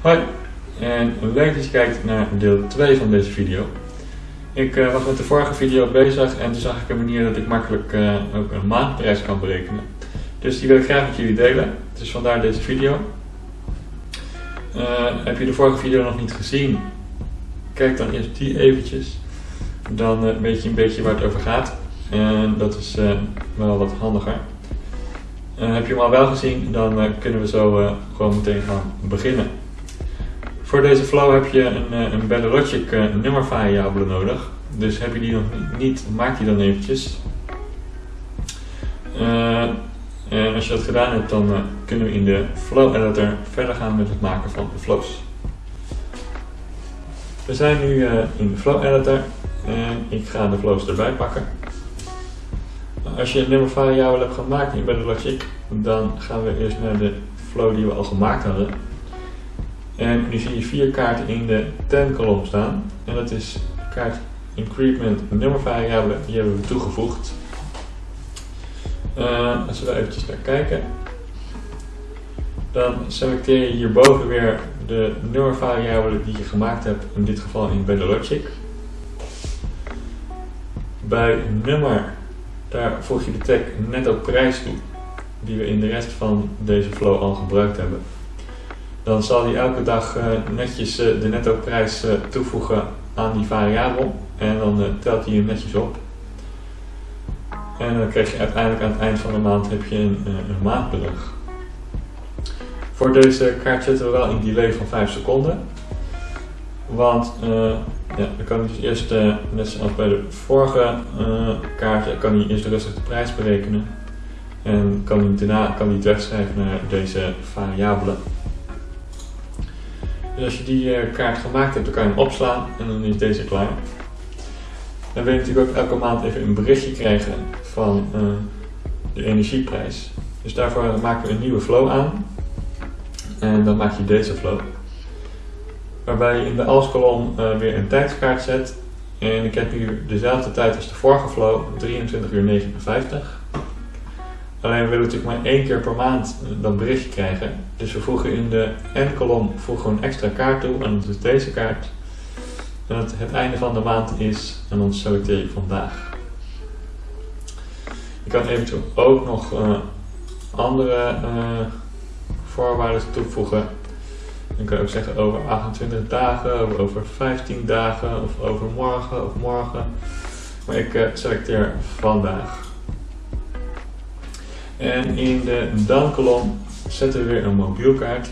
Hoi en leuk dat je kijkt naar deel 2 van deze video. Ik uh, was met de vorige video bezig en toen zag ik een manier dat ik makkelijk uh, ook een maandprijs kan berekenen. Dus die wil ik graag met jullie delen, dus vandaar deze video. Uh, heb je de vorige video nog niet gezien? Kijk dan eerst die eventjes. Dan weet je een beetje waar het over gaat. En dat is wel wat handiger. heb je hem al wel gezien, dan kunnen we zo gewoon meteen gaan beginnen. Voor deze flow heb je een, eh, een BelloLogic uh, nummervariabele nodig. Dus heb je die nog niet, maak die dan eventjes. En als je dat gedaan hebt, dan kunnen we in de flow editor verder gaan met het maken van de flows. We zijn nu in de flow editor en ik ga de flows erbij pakken. Als je een nummervariabele hebt gemaakt in BelloLogic, dan gaan we eerst naar de flow die we al gemaakt hadden. En nu zie je vier kaarten in de 10 kolom staan. En dat is kaart increment nummervariabele, die hebben we toegevoegd. Uh, als we daar eventjes naar kijken, dan selecteer je hierboven weer de nummervariabele die je gemaakt hebt, in dit geval in BetterLogic. Bij nummer, daar voeg je de tag netto prijs toe, die we in de rest van deze flow al gebruikt hebben dan zal hij elke dag uh, netjes uh, de netto prijs uh, toevoegen aan die variabel en dan telt hij hem netjes op. En dan krijg je uiteindelijk aan het eind van de maand heb je een, een. Voor deze kaart zetten we wel een delay van 5 seconden. Want ja, dan kan hij dus eerst, net zoals bij de vorige kaarten, kan hij eerst rustig de prijs berekenen. En kan hij daarna kan hij het wegschrijven naar deze variabelen. Als je die uh, kaart gemaakt hebt, dan kan je hem opslaan en dan is deze klaar. Dan wil je natuurlijk ook elke maand even een berichtje krijgen van uh, de energieprijs. Dus daarvoor maken we een nieuwe flow aan. En dan maak je deze flow. Waarbij je in de als-kolom uh, weer een tijdskaart zet. En ik heb nu dezelfde tijd als de vorige flow, 23 uur 59. Alleen we willen natuurlijk maar één keer per maand dat berichtje krijgen. Dus we voegen in de N-kolom een extra kaart toe en dat is deze kaart. En het, het einde van de maand is en dan selecteer je vandaag. Je kan eventueel ook nog uh, andere uh, voorwaarden toevoegen. Dan kan je ook zeggen over 28 dagen, of over 15 dagen, of over morgen of morgen. Maar ik uh, selecteer vandaag. En in de dan-kolom zetten we weer een mobielkaart.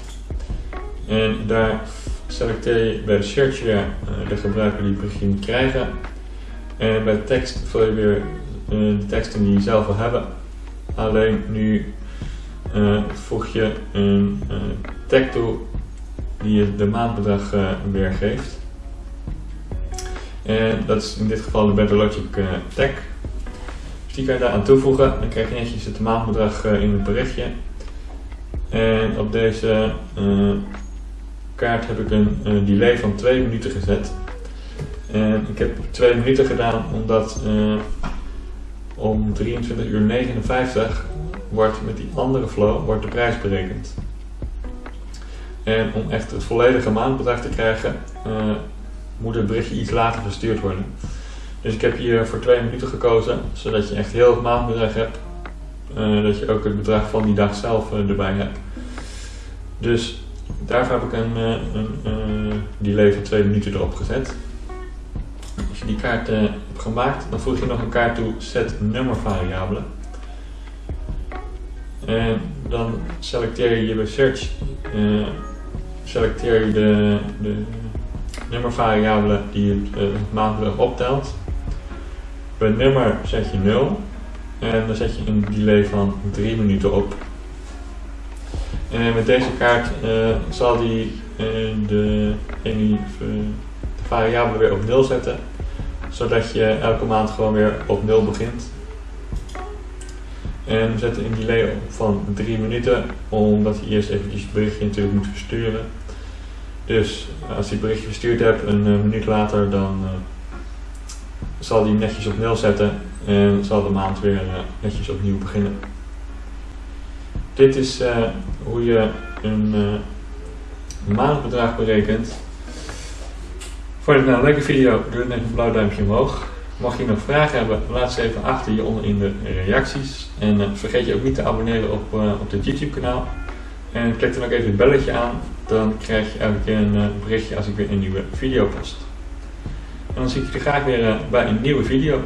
En daar selecteer je bij de search weer uh, de gebruiker die het moet krijgen. En bij tekst vul je weer uh, de teksten die je zelf wil hebben. Alleen nu uh, voeg je een tag toe die je de maandbedrag weergeeft. En dat is in dit geval de BetterLogic tag. Die kan je daar aan toevoegen. Dan krijg je netjes het maandbedrag eh, in het berichtje. En op deze uh, kaart heb ik een, een, delay van 2 minuten gezet. En ik heb 2 minuten gedaan omdat om 23 uur 59 wordt met die andere flow wordt de prijs berekend. En om echt het volledige maandbedrag te krijgen, moet het berichtje iets later verstuurd worden. Dus ik heb hier voor twee minuten gekozen, zodat je echt heel het maandbedrag hebt. Uh, dat je ook het bedrag van die dag zelf uh, erbij hebt. Dus daarvoor heb ik een, uh, een delay twee minuten erop gezet. Als je die kaart hebt gemaakt, dan voeg je nog een kaart toe set nummervariabelen. En dan selecteer je bij search selecteer je de, de nummervariabele die het maandbedrag optelt. Bij nummer zet je 0 en dan zet je een delay van 3 minuten op. En met deze kaart uh, zal die uh, de, variabele weer op 0 zetten, zodat je elke maand gewoon weer op 0 begint. En we zetten een delay van 3 minuten, omdat je eerst even het berichtje natuurlijk moet versturen. Dus als je het berichtje verstuurd hebt, een minuut later, dan zal die netjes op nul zetten en zal de maand weer uh, netjes opnieuw beginnen. Dit is uh, hoe je een uh, maandbedrag berekend. Vond je het nou een leuke video? Doe dan even een blauw duimpje omhoog. Mocht je nog vragen hebben, laat ze even achter hieronder in de reacties. En vergeet je ook niet te abonneren op, uh, op dit YouTube kanaal. En klik dan ook even het belletje aan, dan krijg je elke keer een berichtje als ik weer een nieuwe video post. En dan zie ik je graag weer bij een nieuwe video.